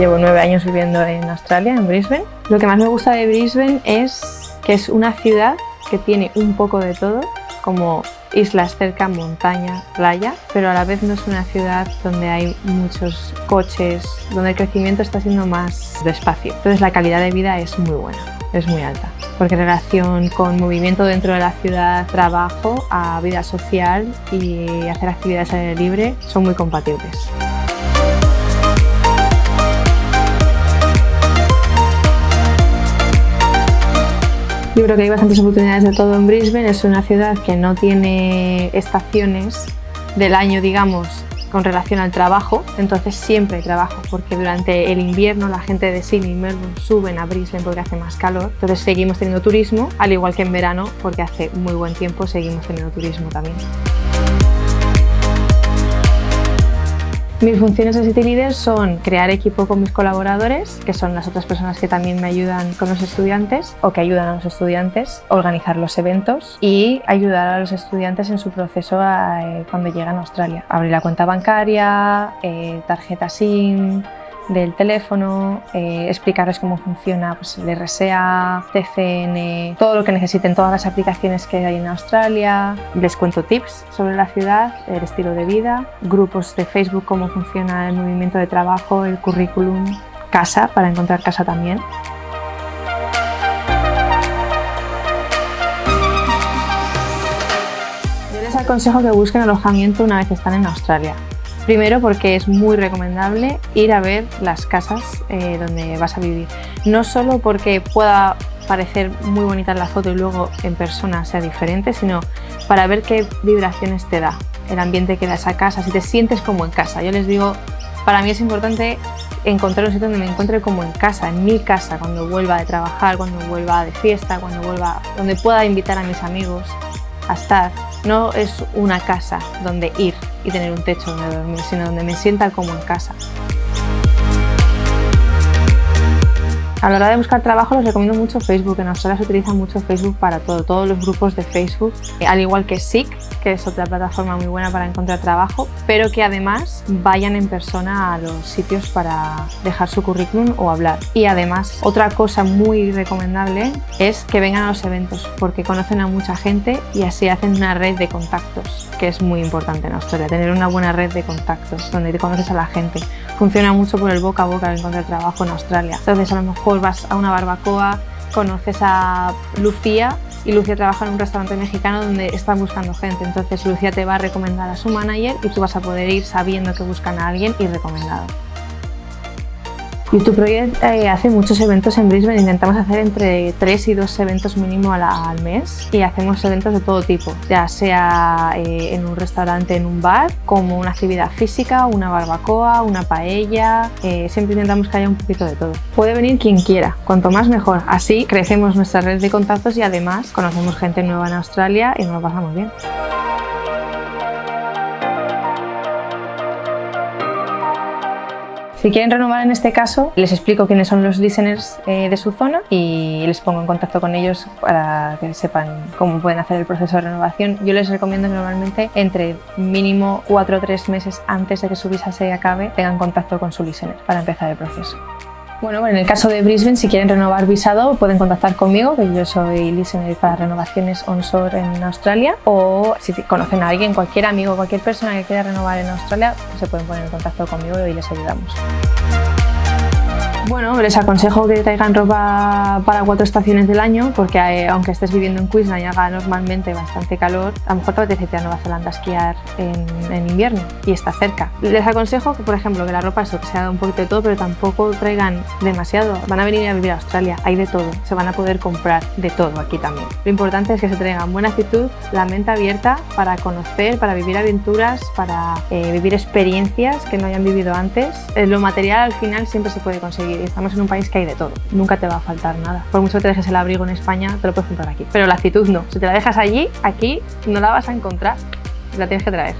Llevo nueve años viviendo en Australia, en Brisbane. Lo que más me gusta de Brisbane es que es una ciudad que tiene un poco de todo, como islas cerca, montaña, playa, pero a la vez no es una ciudad donde hay muchos coches, donde el crecimiento está siendo más despacio. Entonces la calidad de vida es muy buena, es muy alta, porque en relación con movimiento dentro de la ciudad, trabajo, a vida social y hacer actividades al aire libre son muy compatibles. Yo creo que hay bastantes oportunidades de todo en Brisbane. Es una ciudad que no tiene estaciones del año, digamos, con relación al trabajo, entonces siempre hay trabajo porque durante el invierno la gente de Sydney y Melbourne suben a Brisbane porque hace más calor, entonces seguimos teniendo turismo, al igual que en verano porque hace muy buen tiempo seguimos teniendo turismo también. Mis funciones de City Leader son crear equipo con mis colaboradores, que son las otras personas que también me ayudan con los estudiantes o que ayudan a los estudiantes, organizar los eventos y ayudar a los estudiantes en su proceso eh, cuando llegan a Australia. Abrir la cuenta bancaria, eh, tarjeta SIM, del teléfono, eh, explicarles cómo funciona pues, el RSA, TCN, todo lo que necesiten, todas las aplicaciones que hay en Australia. Les cuento tips sobre la ciudad, el estilo de vida, grupos de Facebook, cómo funciona el movimiento de trabajo, el currículum, casa, para encontrar casa también. Yo les aconsejo que busquen alojamiento una vez están en Australia. Primero porque es muy recomendable ir a ver las casas eh, donde vas a vivir. No solo porque pueda parecer muy bonita la foto y luego en persona sea diferente, sino para ver qué vibraciones te da el ambiente que da esa casa, si te sientes como en casa. Yo les digo, para mí es importante encontrar un sitio donde me encuentre como en casa, en mi casa, cuando vuelva de trabajar, cuando vuelva de fiesta, cuando vuelva, donde pueda invitar a mis amigos estar. No es una casa donde ir y tener un techo donde dormir, sino donde me sienta como en casa. A la hora de buscar trabajo les recomiendo mucho Facebook. En Australia se utiliza mucho Facebook para todo, todos los grupos de Facebook, al igual que Seek, que es otra plataforma muy buena para encontrar trabajo, pero que además vayan en persona a los sitios para dejar su currículum o hablar. Y además, otra cosa muy recomendable es que vengan a los eventos, porque conocen a mucha gente y así hacen una red de contactos, que es muy importante en Australia, tener una buena red de contactos, donde te conoces a la gente. Funciona mucho por el boca a boca de encontrar trabajo en Australia. Entonces a lo mejor vas a una barbacoa, conoces a Lucía y Lucía trabaja en un restaurante mexicano donde están buscando gente. Entonces Lucía te va a recomendar a su manager y tú vas a poder ir sabiendo que buscan a alguien y recomendado. YouTube Project eh, hace muchos eventos en Brisbane, intentamos hacer entre 3 y 2 eventos mínimo al, mes. Y hacemos eventos de todo tipo, ya sea eh, en un restaurante, en un bar, como una actividad física, una barbacoa, una paella, eh, siempre intentamos que haya un poquito de todo. Puede venir quien quiera, cuanto más mejor, así crecemos nuestra red de contactos y además conocemos gente nueva en Australia y nos lo pasamos bien. Si quieren renovar en este caso, les explico quiénes son los listeners eh, de su zona y les pongo en contacto con ellos para que sepan cómo pueden hacer el proceso de renovación. Yo les recomiendo normalmente entre mínimo 4 o 3 meses antes de que su visa se acabe tengan contacto con su listener para empezar el proceso. Bueno, en el caso de Brisbane, si quieren renovar visado, pueden contactar conmigo, que yo soy listener para renovaciones onshore en Australia, o si conocen a alguien, cualquier amigo, cualquier persona que quiera renovar en Australia, se pueden poner en contacto conmigo y les ayudamos. Bueno, les aconsejo que traigan ropa para cuatro estaciones del año porque eh, aunque estés viviendo en Queensland y haga normalmente bastante calor, a lo mejor te apetece a Nueva Zelanda a esquiar en, invierno y está cerca. Les aconsejo que, por ejemplo, que la ropa eso, que sea un poquito de todo, pero tampoco traigan demasiado. Van a venir a vivir a Australia, hay de todo, se van a poder comprar de todo aquí también. Lo importante es que se traigan buena actitud, la mente abierta para conocer, para vivir aventuras, para eh, vivir experiencias que no hayan vivido antes. Eh, lo material al final siempre se puede estamos en un país que hay de todo, nunca te va a faltar nada. Por mucho que te dejes el abrigo en España, te lo puedes comprar aquí. Pero la actitud no, si te la dejas allí, aquí no la vas a encontrar, la tienes que traer.